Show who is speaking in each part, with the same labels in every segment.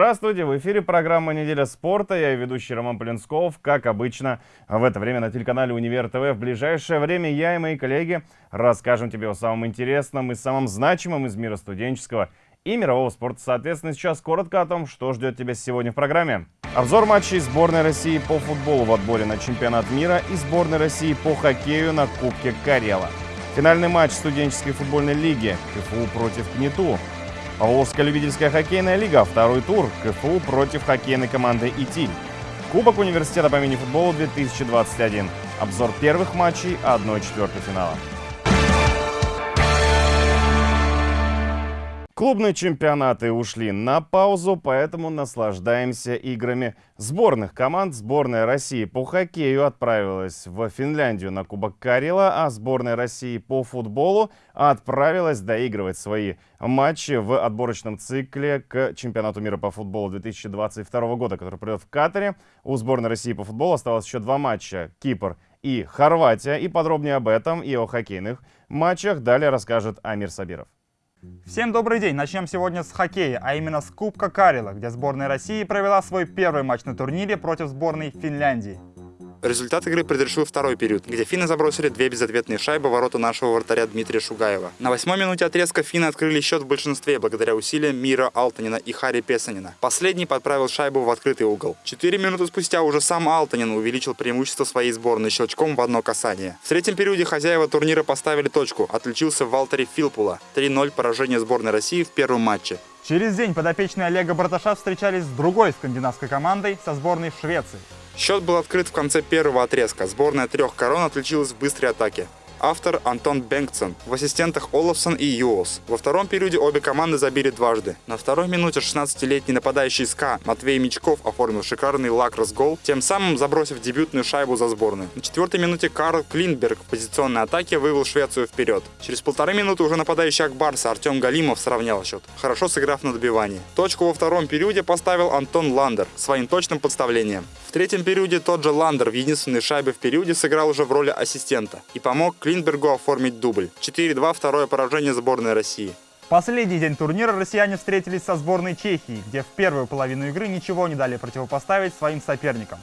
Speaker 1: Здравствуйте, в эфире программа «Неделя спорта». Я ведущий Роман Полинсков. Как обычно, в это время на телеканале «Универ ТВ». В ближайшее время я и мои коллеги расскажем тебе о самом интересном и самом значимом из мира студенческого и мирового спорта. Соответственно, сейчас коротко о том, что ждет тебя сегодня в программе. Обзор матчей сборной России по футболу в отборе на чемпионат мира и сборной России по хоккею на Кубке Карела. Финальный матч студенческой футбольной лиги КФУ против КНИТУ. Поволжская любительская хоккейная лига. Второй тур. КФУ против хоккейной команды «Итиль». Кубок университета по мини-футболу 2021. Обзор первых матчей 1-4 финала. Клубные чемпионаты ушли на паузу, поэтому наслаждаемся играми сборных команд. Сборная России по хоккею отправилась в Финляндию на Кубок Карела, а сборная России по футболу отправилась доигрывать свои матчи в отборочном цикле к чемпионату мира по футболу 2022 года, который пройдет в Катаре. У сборной России по футболу осталось еще два матча. Кипр и Хорватия. И подробнее об этом и о хоккейных матчах далее расскажет Амир Сабиров.
Speaker 2: Всем добрый день! Начнем сегодня с хоккея, а именно с Кубка Карела, где сборная России провела свой первый матч на турнире против сборной Финляндии.
Speaker 3: Результат игры предрешил второй период, где финны забросили две безответные шайбы ворота нашего вратаря Дмитрия Шугаева. На восьмой минуте отрезка финны открыли счет в большинстве благодаря усилиям Мира Алтанина и Хари Песанина. Последний подправил шайбу в открытый угол. Четыре минуты спустя уже сам Алтанин увеличил преимущество своей сборной щелчком в одно касание. В третьем периоде хозяева турнира поставили точку. Отличился Валтери Филпула. 3-0 поражение сборной России в первом матче.
Speaker 2: Через день подопечные Олега Браташа встречались с другой скандинавской командой со сборной Швеции.
Speaker 3: Счет был открыт в конце первого отрезка. Сборная трех корон отличилась в быстрой атаке. Автор Антон Бенгтсон. В ассистентах Олафсон и Юолс. Во втором периоде обе команды забили дважды. На второй минуте 16-летний нападающий СКА Матвей Мичков оформил шикарный лакрос-гол, тем самым забросив дебютную шайбу за сборную. На четвертой минуте Карл Клинберг в позиционной атаке вывел Швецию вперед. Через полторы минуты уже нападающий Ак Барса Артем Галимов сравнял счет, хорошо сыграв на добивании. Точку во втором периоде поставил Антон Ландер своим точным подставлением. В третьем периоде тот же Ландер в единственной шайбе в периоде сыграл уже в роли ассистента и помог Клинбергу оформить дубль. 4-2 второе поражение сборной России.
Speaker 2: Последний день турнира россияне встретились со сборной Чехии, где в первую половину игры ничего не дали противопоставить своим соперникам.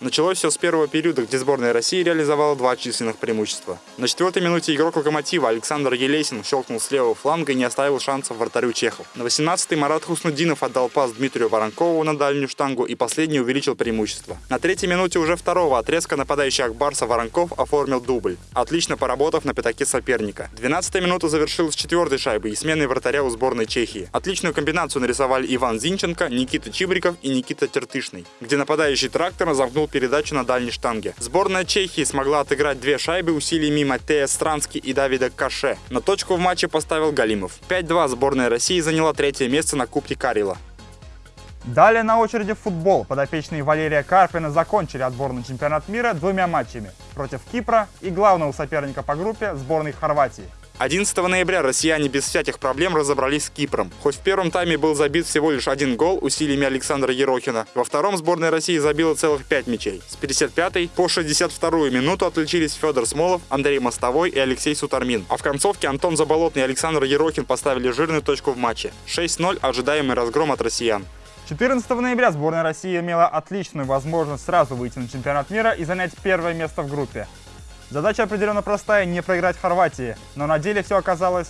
Speaker 3: Началось все с первого периода, где сборная России реализовала два численных преимущества. На четвертой минуте игрок «Локомотива» Александр Елесин щелкнул с левого фланга и не оставил шансов вратарю чехов. На 18-й Марат Хуснудинов отдал пас Дмитрию Воронкову на дальнюю штангу и последний увеличил преимущество. На третьей минуте уже второго отрезка нападающий Акбарса Воронков оформил дубль, отлично поработав на пятаке соперника. 12-я минута завершилась четвертой шайбой и сменой вратаря у сборной Чехии. Отличную комбинацию нарисовали Иван Зинченко, Никита Чибриков и Никита Тертышный, где нападающий трактор замкнул передачу на дальней штанге. Сборная Чехии смогла отыграть две шайбы усилиями Матея Странски и Давида Каше. На точку в матче поставил Галимов. 5-2 сборная России заняла третье место на Кубке Карила.
Speaker 2: Далее на очереди футбол. Подопечные Валерия Карпина закончили отборный чемпионат мира двумя матчами против Кипра и главного соперника по группе сборной Хорватии.
Speaker 3: 11 ноября россияне без всяких проблем разобрались с Кипром. Хоть в первом тайме был забит всего лишь один гол усилиями Александра Ерохина, во втором сборная России забила целых 5 мячей. С 55 по 62 минуту отличились Федор Смолов, Андрей Мостовой и Алексей Сутармин. А в концовке Антон Заболотный и Александр Ерохин поставили жирную точку в матче. 6-0 ожидаемый разгром от россиян.
Speaker 2: 14 ноября сборная России имела отличную возможность сразу выйти на чемпионат мира и занять первое место в группе. Задача определенно простая – не проиграть Хорватии, но на деле все оказалось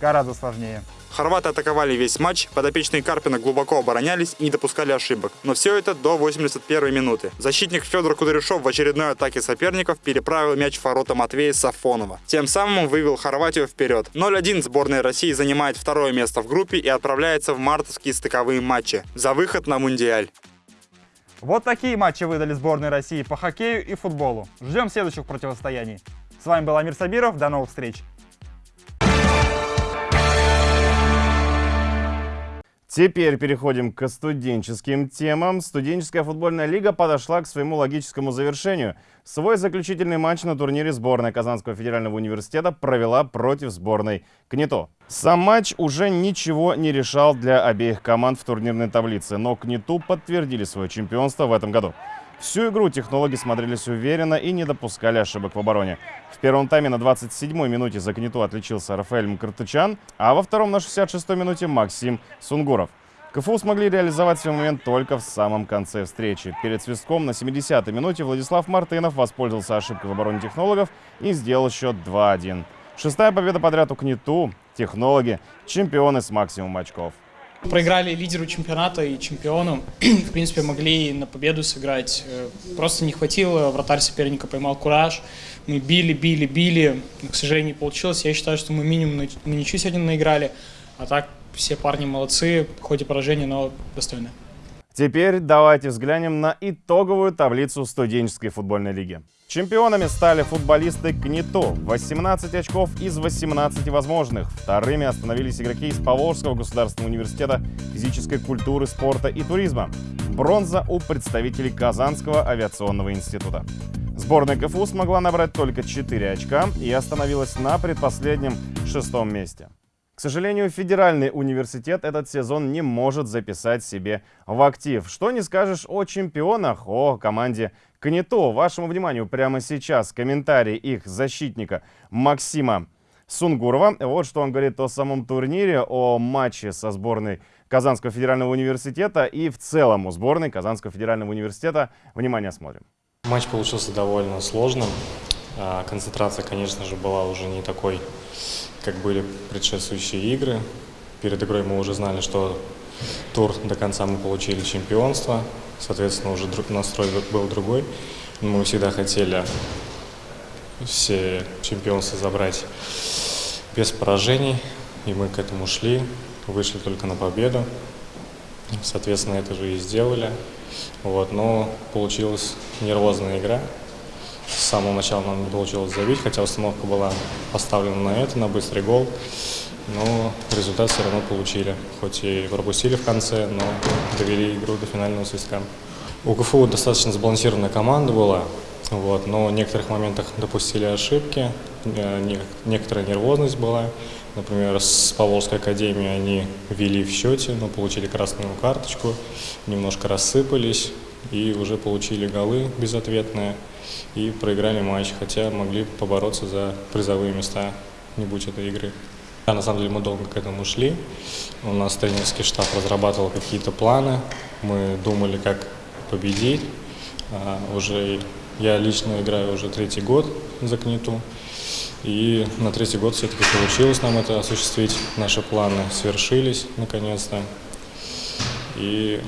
Speaker 2: гораздо сложнее.
Speaker 3: Хорваты атаковали весь матч, подопечные Карпина глубоко оборонялись и не допускали ошибок. Но все это до 81 минуты. Защитник Федор Кудряшов в очередной атаке соперников переправил мяч в ворота Матвея Сафонова. Тем самым вывел Хорватию вперед. 0-1 сборная России занимает второе место в группе и отправляется в мартовские стыковые матчи за выход на Мундиаль.
Speaker 2: Вот такие матчи выдали сборной России по хоккею и футболу. Ждем следующих противостояний. С вами был Амир Сабиров. До новых встреч.
Speaker 1: Теперь переходим к студенческим темам. Студенческая футбольная лига подошла к своему логическому завершению. Свой заключительный матч на турнире сборная Казанского федерального университета провела против сборной КНИТО. Сам матч уже ничего не решал для обеих команд в турнирной таблице, но КНИТУ подтвердили свое чемпионство в этом году. Всю игру технологи смотрелись уверенно и не допускали ошибок в обороне. В первом тайме на 27-й минуте за Кнету отличился Рафаэль Мкртычан, а во втором на 66-й минуте Максим Сунгуров. КФУ смогли реализовать свой момент только в самом конце встречи. Перед свистком на 70-й минуте Владислав Мартынов воспользовался ошибкой в обороне технологов и сделал счет 2-1. Шестая победа подряд у КНИТУ. Технологи – чемпионы с максимумом очков.
Speaker 4: Проиграли лидеру чемпионата и чемпиону. В принципе, могли на победу сыграть. Э, просто не хватило, вратарь соперника поймал кураж. Мы били, били, били. Но, к сожалению, не получилось. Я считаю, что мы минимум на ничью сегодня наиграли. А так все парни молодцы, хоть и поражение, но достойны.
Speaker 1: Теперь давайте взглянем на итоговую таблицу студенческой футбольной лиги. Чемпионами стали футболисты КНИТО. 18 очков из 18 возможных. Вторыми остановились игроки из Поволжского государственного университета физической культуры, спорта и туризма. Бронза у представителей Казанского авиационного института. Сборная КФУ смогла набрать только 4 очка и остановилась на предпоследнем шестом месте. К сожалению, федеральный университет этот сезон не может записать себе в актив. Что не скажешь о чемпионах, о команде КНИТО. Вашему вниманию прямо сейчас комментарий их защитника Максима Сунгурова. Вот что он говорит о самом турнире, о матче со сборной Казанского федерального университета и в целом у сборной Казанского федерального университета. Внимание, смотрим.
Speaker 5: Матч получился довольно сложным. А, концентрация, конечно же, была уже не такой как были предшествующие игры. Перед игрой мы уже знали, что тур до конца мы получили чемпионство. Соответственно, уже настрой был другой. Мы всегда хотели все чемпионства забрать без поражений. И мы к этому шли, вышли только на победу. Соответственно, это же и сделали. Вот, но получилась нервозная игра. С самого начала нам не получилось забить, хотя установка была поставлена на это, на быстрый гол. Но результат все равно получили. Хоть и пропустили в конце, но довели игру до финального свистка. У КФУ достаточно сбалансированная команда была, вот, но в некоторых моментах допустили ошибки, э, некоторая нервозность была. Например, с Поволжской академией они вели в счете, но получили красную карточку, немножко рассыпались и уже получили голы безответные и проиграли матч, хотя могли побороться за призовые места, не будь этой игры. Да, на самом деле мы долго к этому шли. У нас тренерский штаб разрабатывал какие-то планы. Мы думали, как победить. А, уже я лично играю уже третий год за Книту. И на третий год все-таки получилось нам это осуществить. Наши планы свершились наконец-то и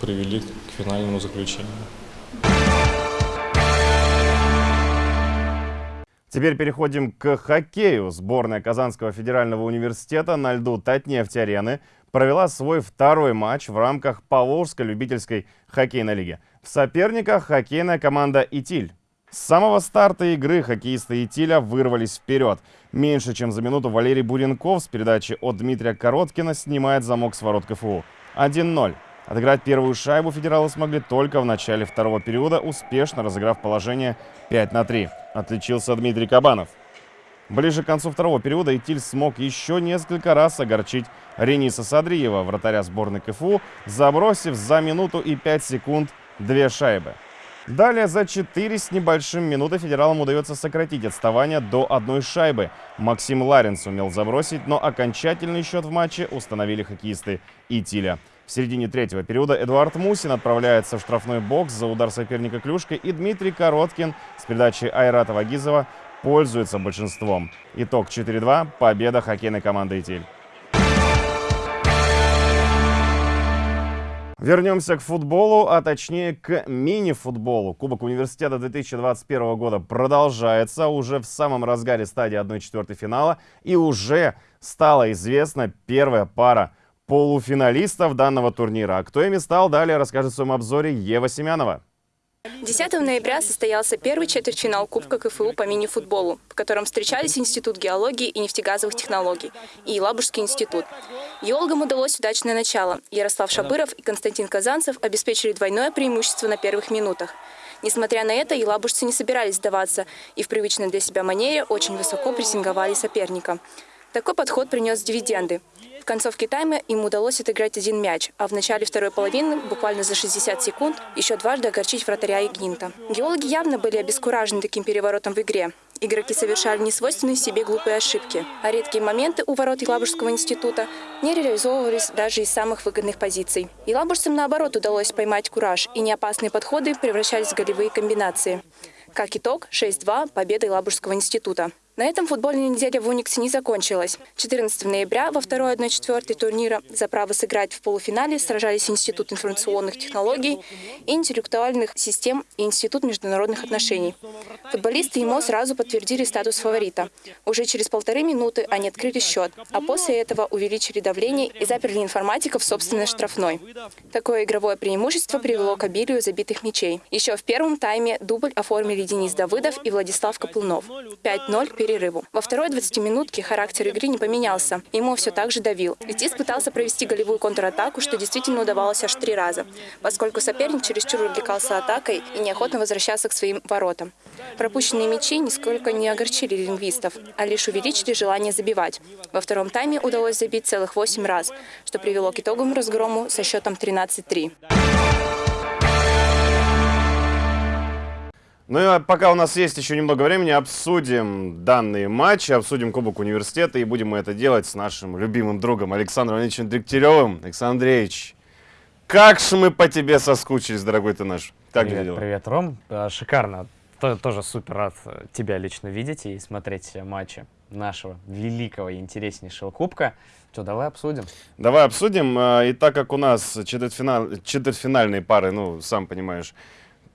Speaker 5: привели к финальному заключению.
Speaker 1: Теперь переходим к хоккею. Сборная Казанского федерального университета на льду Татнефть-арены провела свой второй матч в рамках Поволжской любительской хоккейной лиги. В соперниках хоккейная команда «Итиль». С самого старта игры хоккеисты «Итиля» вырвались вперед. Меньше чем за минуту Валерий Буренков с передачи от Дмитрия Короткина снимает замок с ворот КФУ. 1-0. Отыграть первую шайбу федералы смогли только в начале второго периода, успешно разыграв положение 5 на 3. Отличился Дмитрий Кабанов. Ближе к концу второго периода Итиль смог еще несколько раз огорчить Рениса Садриева, вратаря сборной КФУ, забросив за минуту и 5 секунд две шайбы. Далее за 4 с небольшим минуты федералам удается сократить отставание до одной шайбы. Максим Ларин сумел забросить, но окончательный счет в матче установили хоккеисты Итиля. В середине третьего периода Эдуард Мусин отправляется в штрафной бокс за удар соперника клюшкой, и Дмитрий Короткин с передачи Айрата Вагизова пользуется большинством. Итог 4-2. Победа хоккейной команды «Итиль». Вернемся к футболу, а точнее к мини-футболу. Кубок университета 2021 года продолжается уже в самом разгаре стадии 1-4 финала. И уже стала известна первая пара полуфиналистов данного турнира. А кто ими стал, далее расскажет в своем обзоре Ева Семянова.
Speaker 6: 10 ноября состоялся первый четвертьфинал Кубка КФУ по мини-футболу, в котором встречались Институт геологии и нефтегазовых технологий и Елабужский институт. Геологам удалось удачное начало. Ярослав Шабыров и Константин Казанцев обеспечили двойное преимущество на первых минутах. Несмотря на это, елабужцы не собирались сдаваться и в привычной для себя манере очень высоко прессинговали соперника. Такой подход принес дивиденды концовке тайма им удалось отыграть один мяч, а в начале второй половины, буквально за 60 секунд, еще дважды огорчить вратаря Игнинта. Геологи явно были обескуражены таким переворотом в игре. Игроки совершали несвойственные себе глупые ошибки, а редкие моменты у ворот Елабужского института не реализовывались даже из самых выгодных позиций. Елабужцам, наоборот, удалось поймать кураж, и неопасные подходы превращались в голевые комбинации. Как итог, 6-2 – победа Елабужского института. На этом футбольная неделя в Униксе не закончилась. 14 ноября во второй 1-4 турнира за право сыграть в полуфинале сражались Институт информационных технологий и интеллектуальных систем и Институт международных отношений. Футболисты ему сразу подтвердили статус фаворита. Уже через полторы минуты они открыли счет, а после этого увеличили давление и заперли информатиков в собственной штрафной. Такое игровое преимущество привело к обилию забитых мячей. Еще в первом тайме дубль оформили Денис Давыдов и Владислав Копылнов. 5-0 перерыву. Во второй 20-минутке характер игры не поменялся. Ему все так же давил. Летис пытался провести голевую контратаку, что действительно удавалось аж три раза, поскольку соперник чересчур увлекался атакой и неохотно возвращался к своим воротам. Пропущенные мячи нисколько не огорчили лингвистов, а лишь увеличили желание забивать. Во втором тайме удалось забить целых 8 раз, что привело к итоговому разгрому со счетом 13-3.
Speaker 1: Ну и пока у нас есть еще немного времени, обсудим данные матчи, обсудим Кубок Университета, и будем мы это делать с нашим любимым другом Александром Андреевичем Дегтяревым. Александр Андреевич, как же мы по тебе соскучились, дорогой ты наш. Как
Speaker 7: привет,
Speaker 1: дела?
Speaker 7: привет, Ром. А, шикарно. Тоже супер рад э, тебя лично видеть и смотреть матчи нашего великого и интереснейшего кубка. Что, давай обсудим?
Speaker 1: Давай обсудим. А, и так как у нас четвертьфинал... четвертьфинальные пары, ну, сам понимаешь,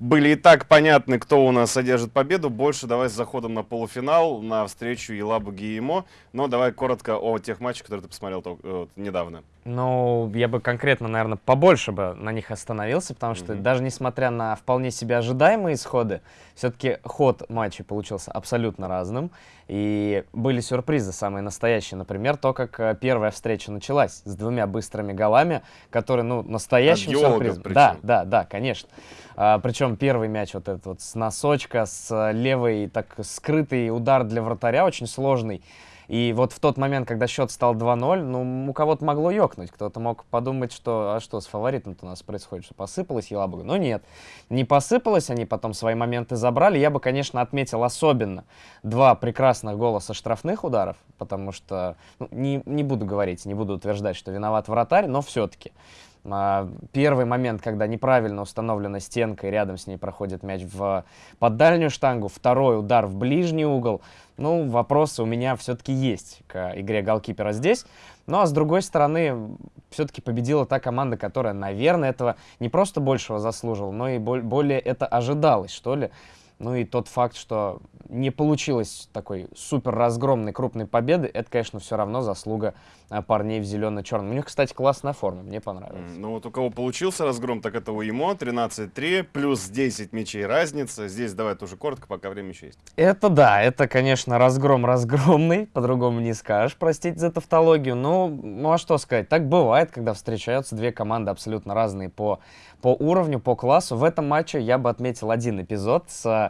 Speaker 1: были и так понятны, кто у нас содержит победу. Больше давай с заходом на полуфинал, на встречу Елабуги и ЕМО. Но давай коротко о тех матчах, которые ты посмотрел вот, недавно.
Speaker 7: Ну, я бы конкретно, наверное, побольше бы на них остановился, потому что mm-hmm. даже несмотря на вполне себе ожидаемые исходы, все-таки ход матча получился абсолютно разным. И были сюрпризы самые настоящие. Например, то, как э, первая встреча началась с двумя быстрыми голами, которые, ну, настоящим сюрпризом. Да, да, да, конечно. А, причем первый мяч вот этот вот с носочка, с левой, так скрытый удар для вратаря, очень сложный. И вот в тот момент, когда счет стал 2-0, ну, у кого-то могло ёкнуть. Кто-то мог подумать, что, а что с фаворитом-то у нас происходит, что посыпалась Елабуга. Но нет, не посыпалась, они потом свои моменты забрали. Я бы, конечно, отметил особенно два прекрасных гола со штрафных ударов, потому что, ну, не, не буду говорить, не буду утверждать, что виноват вратарь, но все-таки. А, первый момент, когда неправильно установлена стенка и рядом с ней проходит мяч в, под дальнюю штангу. Второй удар в ближний угол. Ну, вопросы у меня все-таки есть к игре голкипера здесь. Ну, а с другой стороны, все-таки победила та команда, которая, наверное, этого не просто большего заслуживала, но и более это ожидалось, что ли. Ну и тот факт, что не получилось такой супер разгромной крупной победы, это, конечно, все равно заслуга а, парней в зелено-черном. У них, кстати, классная форма, мне понравилось.
Speaker 1: Ну вот у кого получился разгром, так это у ЕМО, 13-3, плюс 10 мячей разница. Здесь давай тоже коротко, пока время еще есть.
Speaker 7: Это да, это, конечно, разгром разгромный, по-другому не скажешь, простите за тавтологию. Ну, ну а что сказать, так бывает, когда встречаются две команды абсолютно разные по по уровню, по классу. В этом матче я бы отметил один эпизод с...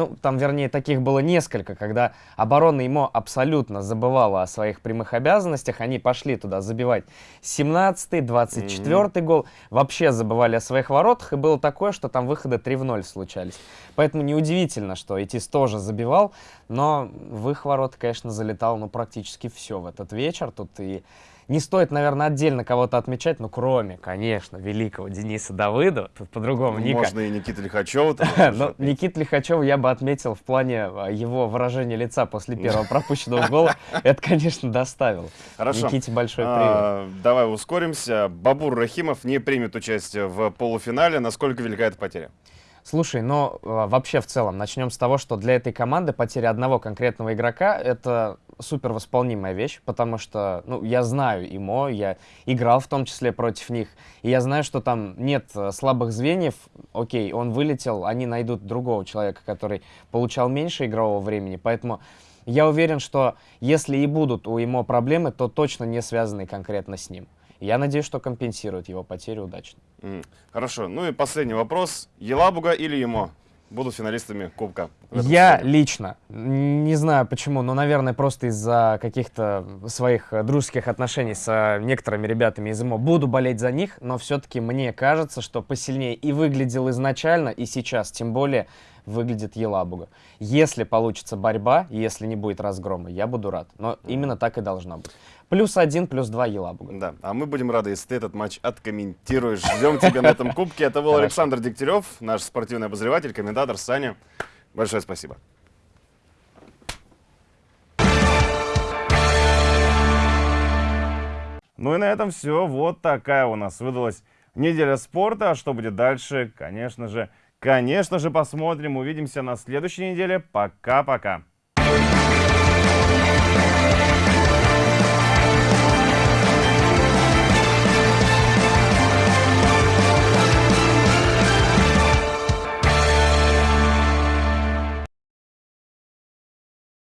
Speaker 7: Ну, там, вернее, таких было несколько, когда оборона ему абсолютно забывала о своих прямых обязанностях. Они пошли туда забивать 17-й, 24-й mm-hmm. гол. Вообще забывали о своих воротах. И было такое, что там выходы 3 в 0 случались. Поэтому неудивительно, что Этис тоже забивал. Но в их ворота, конечно, залетал ну, практически все в этот вечер. Тут и не стоит, наверное, отдельно кого-то отмечать, ну, кроме, конечно, великого Дениса Давыдова. Тут по-другому ну,
Speaker 1: Ника. Можно и Никита Лихачева.
Speaker 7: Но Никита Лихачева я бы отметил в плане а, его выражения лица после первого пропущенного гола. Это, конечно, доставил. Хорошо. Никите большой а,
Speaker 1: привет. Давай ускоримся. Бабур Рахимов не примет участие в полуфинале. Насколько велика эта потеря?
Speaker 7: Слушай, но э, вообще в целом начнем с того, что для этой команды потеря одного конкретного игрока это супер восполнимая вещь, потому что, ну, я знаю ИМО, я играл в том числе против них, и я знаю, что там нет э, слабых звеньев, окей, он вылетел, они найдут другого человека, который получал меньше игрового времени, поэтому я уверен, что если и будут у ИМО проблемы, то точно не связанные конкретно с ним. Я надеюсь, что компенсирует его потерю удачно.
Speaker 1: Mm. Хорошо. Ну и последний вопрос. Елабуга или ЕМО будут финалистами Кубка?
Speaker 7: Я
Speaker 1: сезоне?
Speaker 7: лично, не знаю почему, но, наверное, просто из-за каких-то своих дружеских отношений с некоторыми ребятами из ИМО буду болеть за них, но все-таки мне кажется, что посильнее и выглядел изначально, и сейчас, тем более, выглядит Елабуга. Если получится борьба, если не будет разгрома, я буду рад. Но именно так и должно быть. Плюс один, плюс два Елабуга.
Speaker 1: Да, а мы будем рады, если ты этот матч откомментируешь. Ждем тебя на этом кубке. Это был. Александр Дегтярев, наш спортивный обозреватель, комментатор Саня. Большое спасибо. Ну и на этом все. Вот такая у нас выдалась неделя спорта. А что будет дальше? Конечно же, конечно же, посмотрим. Увидимся на следующей неделе. Пока-пока.